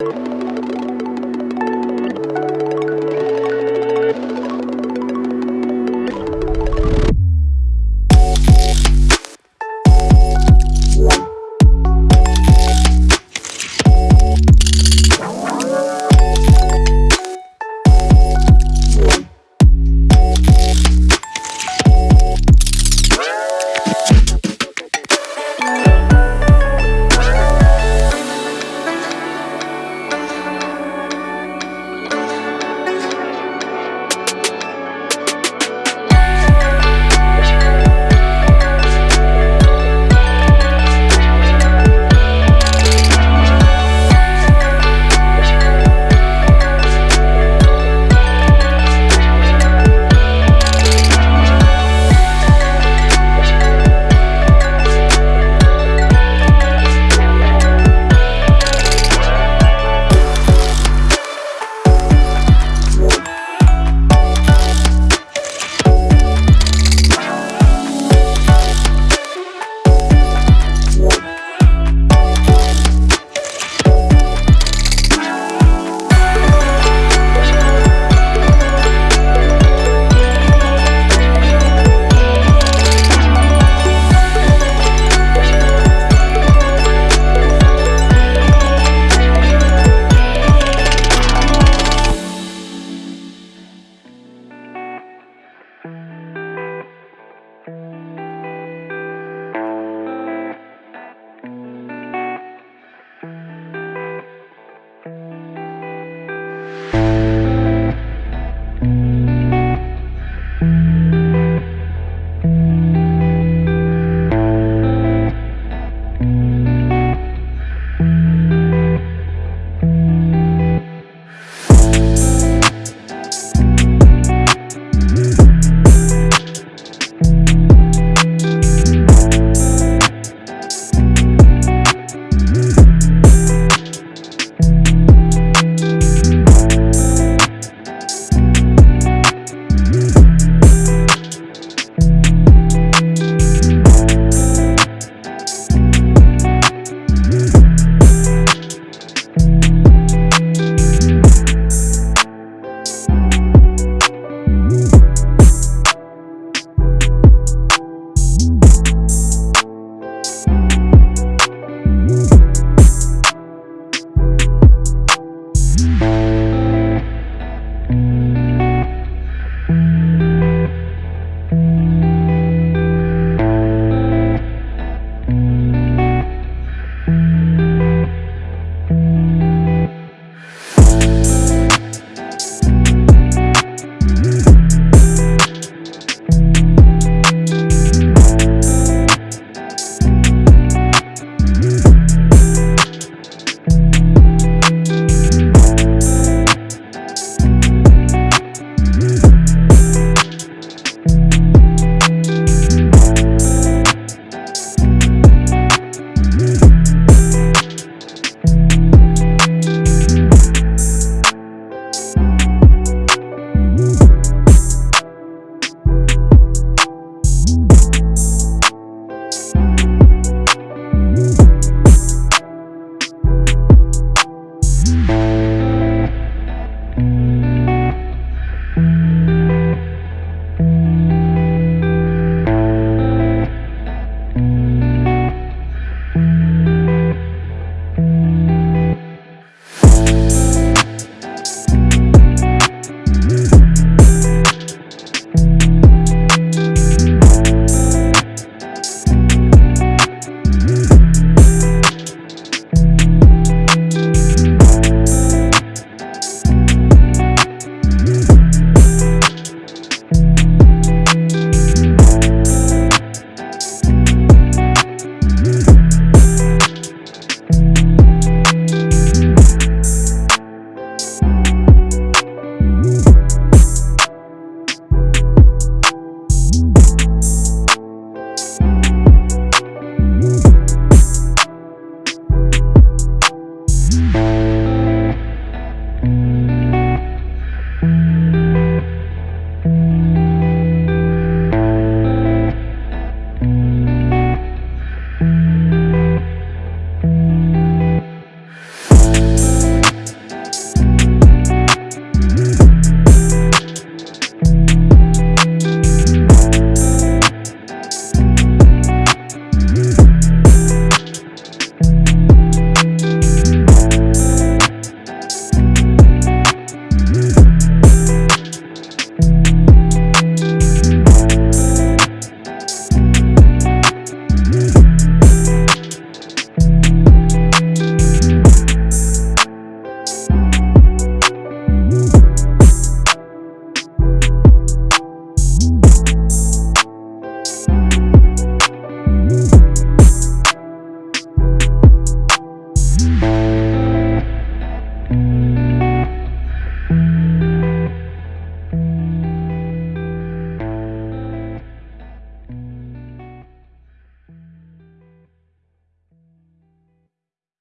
you. Bye.